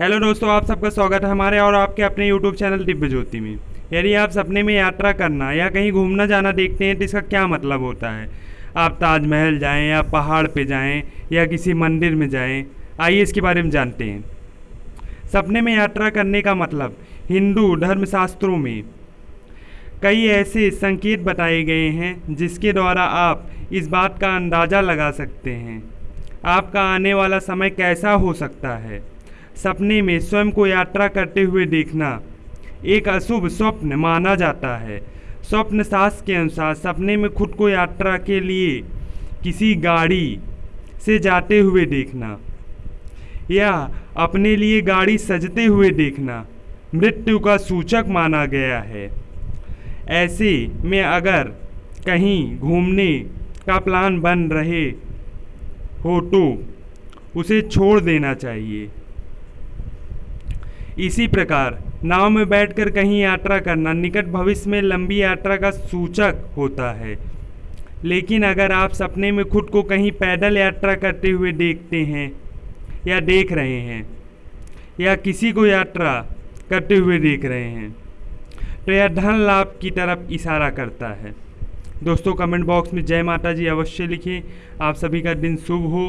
Hello दोस्तों, आप सबका स्वागत है हमारे और आपके अपने यूट्यूब चैनल दिव्य ज्योति में। यदि आप सपने में यात्रा करना या कहीं घूमना जाना देखते हैं तो इसका क्या मतलब होता है? आप ताजमहल जाएँ या पहाड़ पे जाएँ या किसी मंदिर में जाएँ, आइए इसके बारे में जानते हैं। सपने में यात्रा करने का मतलब हिंदू धर्मशास्त्रों में कई ऐसे संकेत बताए गए हैं, जिसके द्वारा आप इस बात का अंदाज़ा लगा सकते हैं। आपका आने वाला समय कैसा हो सकता है? सपने में स्वयं को यात्रा करते हुए देखना। एक अशुभ स्वप्न माना जाता है। स्वप्न शास्त्र के अनुसार सपने में खुद को यात्रा के लिए किसी गाड़ी से जाते हुए देखना। या अपने लिए गाड़ी सजते हुए देखना, मृत्यु का सूचक माना गया है। ऐसे में अगर कहीं घूमने का प्लान बन रहे हो तो उसे छोड़ देना चाहिए। इसी प्रकार, नाव में बैठकर कहीं यात्रा करना निकट भविष्य में लंबी यात्रा का सूचक होता है। लेकिन अगर आप सपने में खुद को कहीं पैदल यात्रा करते हुए देखते हैं, या देख रहे हैं, या किसी को यात्रा करते हुए देख रहे हैं तो यह धन लाभ की तरफ़ इशारा करता है। दोस्तों कमेंट बॉक्स में जय माता जी अवश्य लिखें। आप सभी का दिन शुभ हो।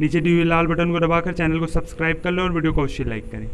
नीचे दिए हुए लाल बटन को दबाकर चैनल को सब्सक्राइब कर लो और वीडियो को अवश्य लाइक करें।